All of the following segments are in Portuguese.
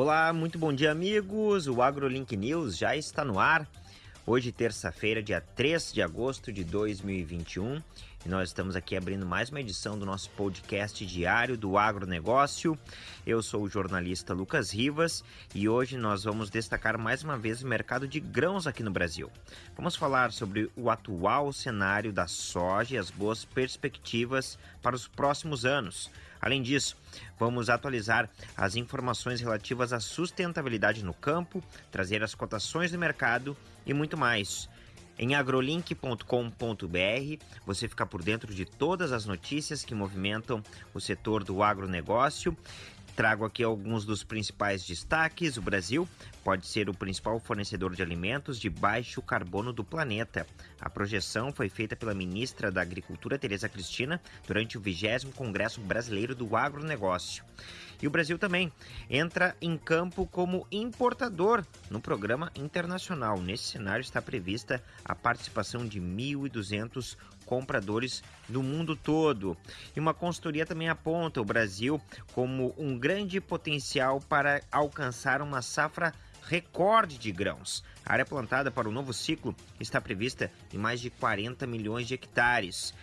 Olá, muito bom dia, amigos. O AgroLink News já está no ar. Hoje, terça-feira, dia 3 de agosto de 2021, e nós estamos aqui abrindo mais uma edição do nosso podcast diário do agronegócio. Eu sou o jornalista Lucas Rivas e hoje nós vamos destacar mais uma vez o mercado de grãos aqui no Brasil. Vamos falar sobre o atual cenário da soja e as boas perspectivas para os próximos anos. Além disso, vamos atualizar as informações relativas à sustentabilidade no campo, trazer as cotações do mercado e muito mais. Em agrolink.com.br você fica por dentro de todas as notícias que movimentam o setor do agronegócio Trago aqui alguns dos principais destaques. O Brasil pode ser o principal fornecedor de alimentos de baixo carbono do planeta. A projeção foi feita pela ministra da Agricultura, Tereza Cristina, durante o 20 Congresso Brasileiro do Agronegócio. E o Brasil também entra em campo como importador no programa internacional. Nesse cenário está prevista a participação de 1.200 compradores do mundo todo. E uma consultoria também aponta o Brasil como um grande potencial para alcançar uma safra recorde de grãos. A área plantada para o novo ciclo está prevista em mais de 40 milhões de hectares.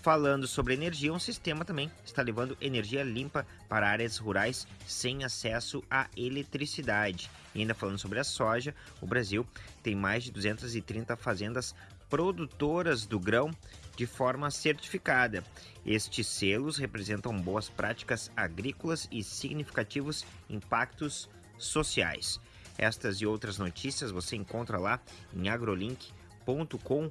Falando sobre energia, um sistema também está levando energia limpa para áreas rurais sem acesso à eletricidade. E ainda falando sobre a soja, o Brasil tem mais de 230 fazendas produtoras do grão de forma certificada. Estes selos representam boas práticas agrícolas e significativos impactos sociais. Estas e outras notícias você encontra lá em agrolink.com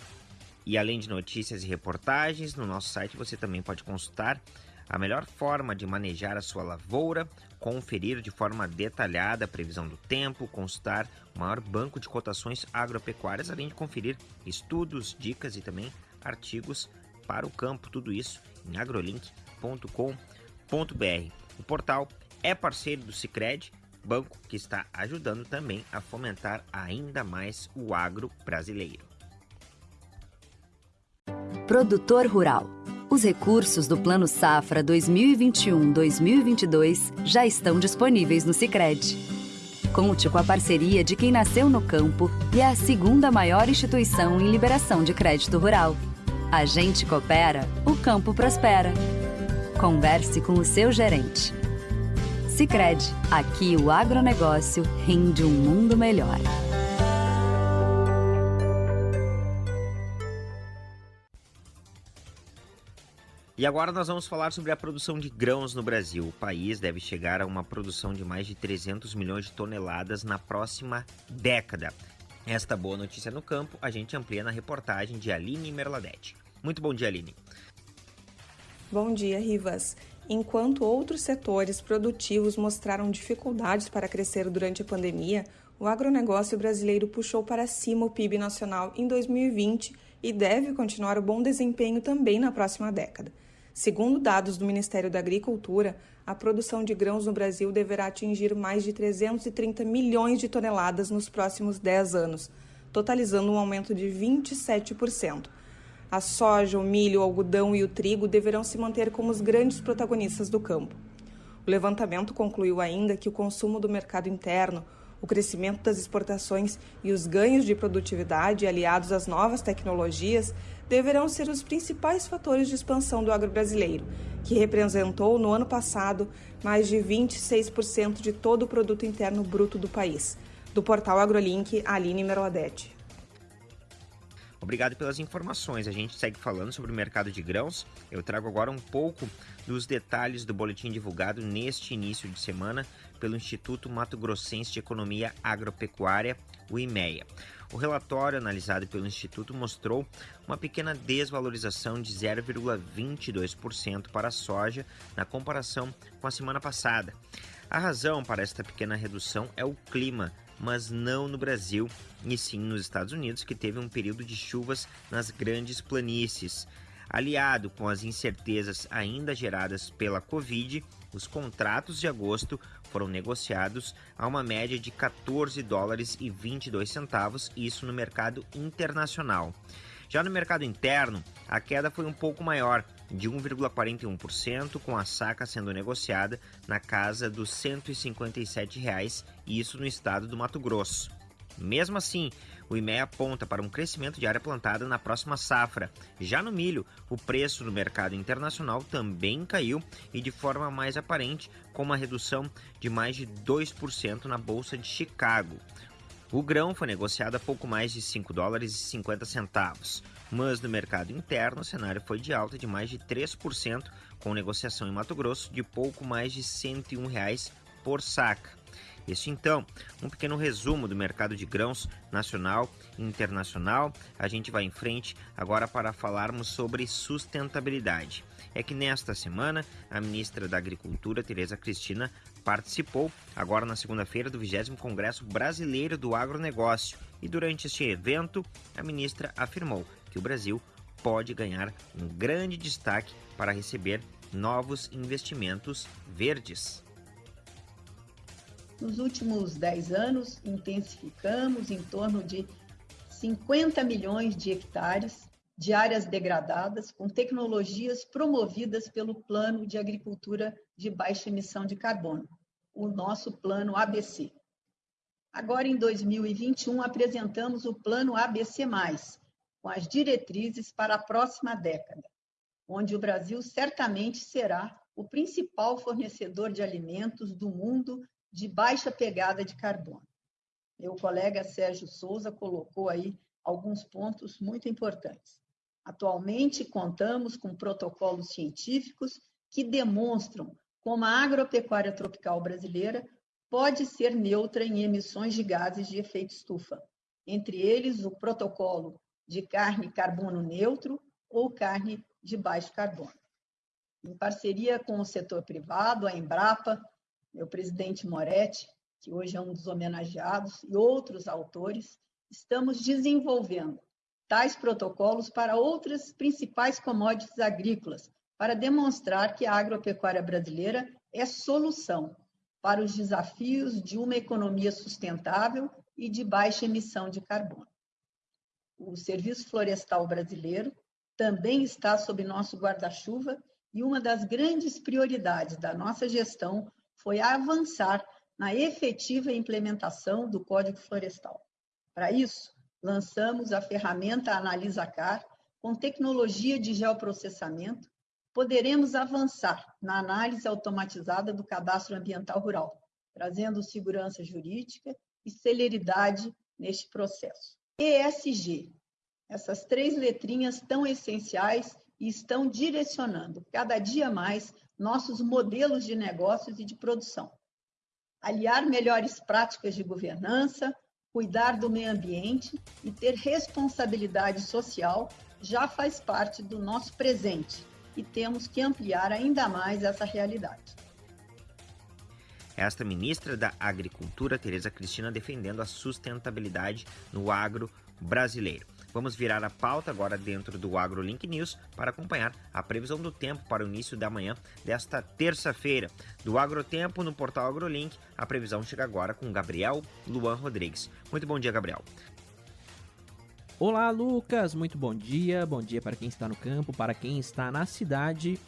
e além de notícias e reportagens, no nosso site você também pode consultar a melhor forma de manejar a sua lavoura, conferir de forma detalhada a previsão do tempo, consultar o maior banco de cotações agropecuárias, além de conferir estudos, dicas e também artigos para o campo, tudo isso em agrolink.com.br. O portal é parceiro do Sicredi, banco que está ajudando também a fomentar ainda mais o agro brasileiro. Produtor Rural. Os recursos do Plano Safra 2021-2022 já estão disponíveis no Sicredi. Conte com a parceria de quem nasceu no campo e é a segunda maior instituição em liberação de crédito rural. A gente coopera, o campo prospera. Converse com o seu gerente. Sicredi, aqui o agronegócio rende um mundo melhor. E agora nós vamos falar sobre a produção de grãos no Brasil. O país deve chegar a uma produção de mais de 300 milhões de toneladas na próxima década. Esta boa notícia no campo a gente amplia na reportagem de Aline Merladete. Muito bom dia, Aline. Bom dia, Rivas. Enquanto outros setores produtivos mostraram dificuldades para crescer durante a pandemia, o agronegócio brasileiro puxou para cima o PIB nacional em 2020 e deve continuar o bom desempenho também na próxima década. Segundo dados do Ministério da Agricultura, a produção de grãos no Brasil deverá atingir mais de 330 milhões de toneladas nos próximos 10 anos, totalizando um aumento de 27%. A soja, o milho, o algodão e o trigo deverão se manter como os grandes protagonistas do campo. O levantamento concluiu ainda que o consumo do mercado interno, o crescimento das exportações e os ganhos de produtividade aliados às novas tecnologias deverão ser os principais fatores de expansão do agro brasileiro, que representou no ano passado mais de 26% de todo o produto interno bruto do país. Do portal AgroLink, Aline Merladete. Obrigado pelas informações. A gente segue falando sobre o mercado de grãos. Eu trago agora um pouco dos detalhes do boletim divulgado neste início de semana pelo Instituto Mato Grossense de Economia Agropecuária, o IMEA. O relatório analisado pelo Instituto mostrou uma pequena desvalorização de 0,22% para a soja na comparação com a semana passada. A razão para esta pequena redução é o clima, mas não no Brasil, e sim nos Estados Unidos, que teve um período de chuvas nas grandes planícies. Aliado com as incertezas ainda geradas pela Covid, os contratos de agosto foram negociados a uma média de 14 dólares e 22 centavos, isso no mercado internacional. Já no mercado interno, a queda foi um pouco maior, de 1,41%, com a saca sendo negociada na casa dos 157 reais, isso no estado do Mato Grosso. Mesmo assim, o IMEA aponta para um crescimento de área plantada na próxima safra. Já no milho, o preço no mercado internacional também caiu e de forma mais aparente, com uma redução de mais de 2% na Bolsa de Chicago. O grão foi negociado a pouco mais de 5 dólares e 50 centavos, mas no mercado interno o cenário foi de alta de mais de 3%, com negociação em Mato Grosso de pouco mais de 101 reais por saca. Este então, um pequeno resumo do mercado de grãos nacional e internacional. A gente vai em frente agora para falarmos sobre sustentabilidade. É que nesta semana a ministra da Agricultura, Tereza Cristina, participou agora na segunda-feira do 20 Congresso Brasileiro do Agronegócio e durante este evento a ministra afirmou que o Brasil pode ganhar um grande destaque para receber novos investimentos verdes. Nos últimos 10 anos, intensificamos em torno de 50 milhões de hectares de áreas degradadas com tecnologias promovidas pelo Plano de Agricultura de Baixa Emissão de Carbono, o nosso Plano ABC. Agora, em 2021, apresentamos o Plano ABC, com as diretrizes para a próxima década, onde o Brasil certamente será o principal fornecedor de alimentos do mundo de baixa pegada de carbono. Meu colega Sérgio Souza colocou aí alguns pontos muito importantes. Atualmente, contamos com protocolos científicos que demonstram como a agropecuária tropical brasileira pode ser neutra em emissões de gases de efeito estufa, entre eles o protocolo de carne carbono neutro ou carne de baixo carbono. Em parceria com o setor privado, a Embrapa, meu presidente Moretti, que hoje é um dos homenageados, e outros autores, estamos desenvolvendo tais protocolos para outras principais commodities agrícolas, para demonstrar que a agropecuária brasileira é solução para os desafios de uma economia sustentável e de baixa emissão de carbono. O Serviço Florestal Brasileiro também está sob nosso guarda-chuva e uma das grandes prioridades da nossa gestão foi avançar na efetiva implementação do Código Florestal. Para isso, lançamos a ferramenta AnalisaCar com tecnologia de geoprocessamento, poderemos avançar na análise automatizada do cadastro ambiental rural, trazendo segurança jurídica e celeridade neste processo. ESG, essas três letrinhas tão essenciais e estão direcionando cada dia mais nossos modelos de negócios e de produção. Aliar melhores práticas de governança, cuidar do meio ambiente e ter responsabilidade social já faz parte do nosso presente e temos que ampliar ainda mais essa realidade. Esta ministra da Agricultura, Tereza Cristina, defendendo a sustentabilidade no agro brasileiro. Vamos virar a pauta agora dentro do AgroLink News para acompanhar a previsão do tempo para o início da manhã desta terça-feira. Do Agrotempo no portal AgroLink, a previsão chega agora com Gabriel Luan Rodrigues. Muito bom dia, Gabriel. Olá, Lucas. Muito bom dia. Bom dia para quem está no campo, para quem está na cidade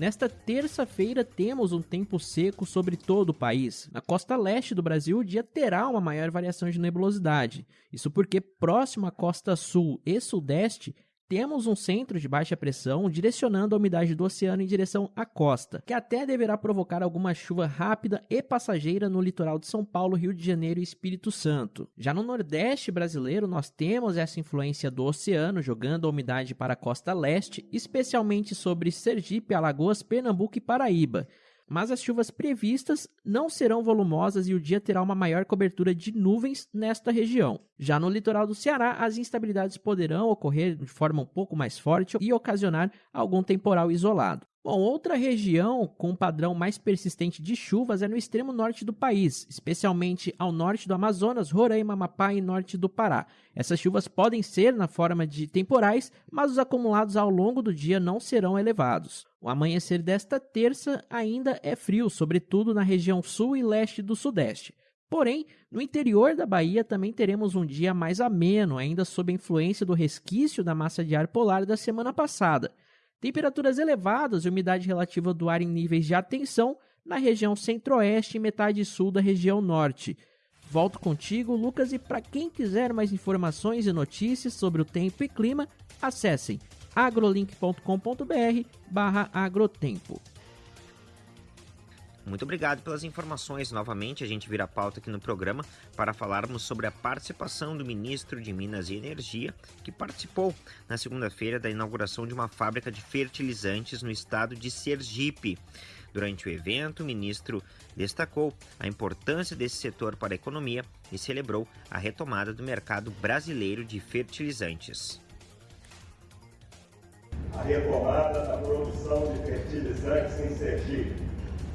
Nesta terça-feira temos um tempo seco sobre todo o país. Na costa leste do Brasil, o dia terá uma maior variação de nebulosidade. Isso porque próximo à costa sul e sudeste temos um centro de baixa pressão direcionando a umidade do oceano em direção à costa, que até deverá provocar alguma chuva rápida e passageira no litoral de São Paulo, Rio de Janeiro e Espírito Santo. Já no Nordeste brasileiro, nós temos essa influência do oceano jogando a umidade para a costa leste, especialmente sobre Sergipe, Alagoas, Pernambuco e Paraíba mas as chuvas previstas não serão volumosas e o dia terá uma maior cobertura de nuvens nesta região. Já no litoral do Ceará, as instabilidades poderão ocorrer de forma um pouco mais forte e ocasionar algum temporal isolado. Bom, outra região com padrão mais persistente de chuvas é no extremo norte do país, especialmente ao norte do Amazonas, Roraima, Amapá e norte do Pará. Essas chuvas podem ser na forma de temporais, mas os acumulados ao longo do dia não serão elevados. O amanhecer desta terça ainda é frio, sobretudo na região sul e leste do sudeste. Porém, no interior da Bahia também teremos um dia mais ameno, ainda sob a influência do resquício da massa de ar polar da semana passada. Temperaturas elevadas e umidade relativa do ar em níveis de atenção na região centro-oeste e metade sul da região norte. Volto contigo, Lucas, e para quem quiser mais informações e notícias sobre o tempo e clima, acessem agrolink.com.br barra agrotempo. Muito obrigado pelas informações. Novamente, a gente vira pauta aqui no programa para falarmos sobre a participação do ministro de Minas e Energia, que participou na segunda-feira da inauguração de uma fábrica de fertilizantes no estado de Sergipe. Durante o evento, o ministro destacou a importância desse setor para a economia e celebrou a retomada do mercado brasileiro de fertilizantes. A retomada da produção de fertilizantes em Sergipe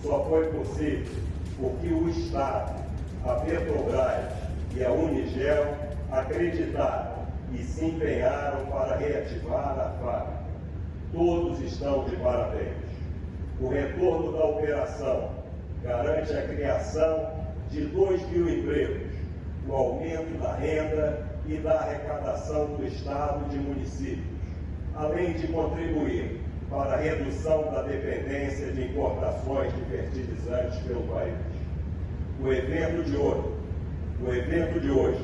só foi possível porque o Estado, a Petrobras e a Unigel acreditaram e se empenharam para reativar a fábrica. Todos estão de parabéns. O retorno da operação garante a criação de 2 mil empregos, o aumento da renda e da arrecadação do Estado e de municípios, além de contribuir para a redução da dependência de importações de fertilizantes pelo país. O evento de hoje, o evento de hoje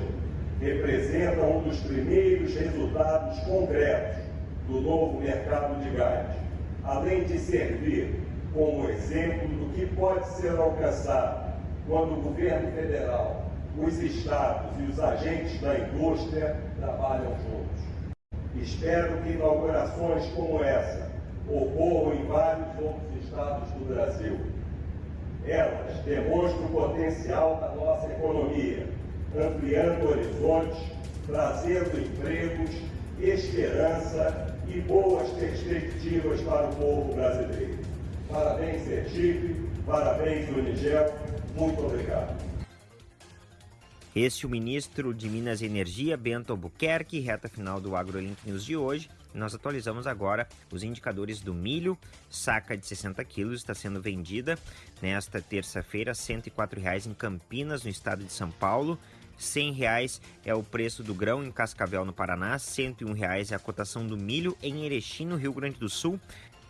representa um dos primeiros resultados concretos do novo mercado de gás, além de servir como exemplo do que pode ser alcançado quando o governo federal, os estados e os agentes da indústria trabalham juntos. Espero que inaugurações como essa ocorram em vários outros estados do Brasil. Elas demonstram o potencial da nossa economia, ampliando horizontes, trazendo empregos, esperança e boas perspectivas para o povo brasileiro. Parabéns, Sergipe, parabéns, Unigel, muito obrigado. Este é o ministro de Minas e Energia, Bento Albuquerque, reta final do AgroLink News de hoje. Nós atualizamos agora os indicadores do milho. Saca de 60 quilos está sendo vendida nesta terça-feira, R$ 104,00 em Campinas, no estado de São Paulo. R$ 100,00 é o preço do grão em Cascavel, no Paraná. R$ 101,00 é a cotação do milho em Erechim, no Rio Grande do Sul.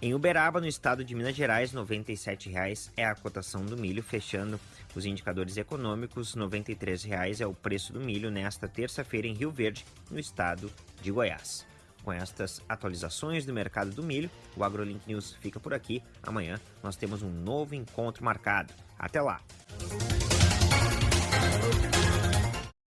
Em Uberaba, no estado de Minas Gerais, R$ 97,00 é a cotação do milho, fechando os indicadores econômicos. R$ 93,00 é o preço do milho nesta terça-feira em Rio Verde, no estado de Goiás. Com estas atualizações do mercado do milho, o AgroLink News fica por aqui. Amanhã nós temos um novo encontro marcado. Até lá!